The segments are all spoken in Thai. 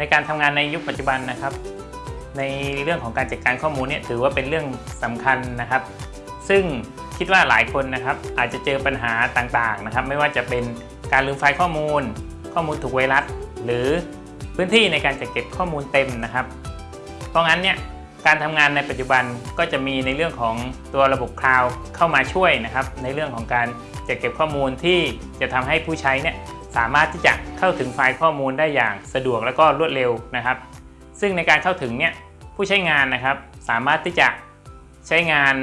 ในการทำงานในยุคปัจจุบันนะครับ ในเรื่องของการจัดการข้อมูลเนี่ยถือว่าเป็นเรื่องสำคัญนะครับ ซึ่งคิดว่าหลายคนนะครับอาจจะเจอปัญหาต่างๆนะครับ ไม่ว่าจะเป็นการลืมไฟล์ข้อมูล ข้อมูลถูกไวรัส หรือพื้นที่ในการจัดเก็บข้อมูลเต็มนะครับ เพราะงั้นเนี่ยการทำงานในปัจจุบันก็จะมีในเรื่องของตัวระบบคลาวด์เข้ามาช่วยนะครับ ในเรื่องของการจัดเก็บข้อมูลที่จะทำให้ผู้ใช้เนี่ย สามารถที่จะเข้าถึงไฟล์ข้อมูลได้อย่างสะดวกและก็รวดเร็วนะครับ ซึ่งในการเข้าถึงเนี่ยผู้ใช้งานนะครับ สามารถที่จะใช้งาน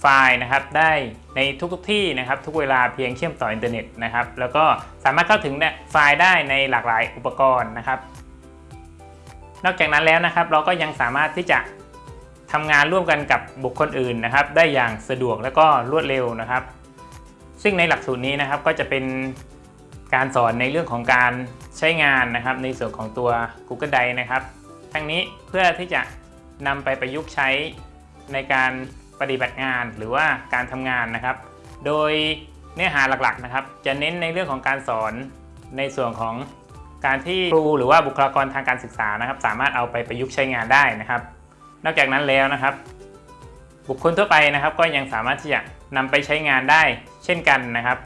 ไฟล์นะครับได้ในทุกๆที่นะครับทุกเวลาเพียงเชื่อมต่ออินเทอร์เน็ตนะครับแล้วก็สามารถเข้าถึงเนี่ยไฟล์ได้ในหลากหลายอุปกรณ์นะครับ นอกจากนั้นแล้วนะครับ เราก็ยังสามารถที่จะทำงานร่วมกันกับบุคคลอื่นนะครับ ได้อย่างสะดวกและก็รวดเร็วนะครับ ซึ่งในหลักสูตรนี้นะครับก็จะเป็น การสอนในเรื่องของการใช้งานนะครับในส่วนของตัว Google Drive นะครับ ทั้งนี้เพื่อที่จะนำไปประยุกต์ใช้ในการปฏิบัติงานหรือว่าการทำงานนะครับ โดยเนื้อหาหลักๆนะครับ จะเน้นในเรื่องของการสอนในส่วนของการที่ครูหรือว่าบุคลากรทางการศึกษานะครับ สามารถเอาไปประยุกต์ใช้งานได้นะครับ นอกจากนั้นแล้วนะครับ บุคคลทั่วไปนะครับ ก็ยังสามารถที่จะนำไปใช้งานได้เช่นกันนะครับ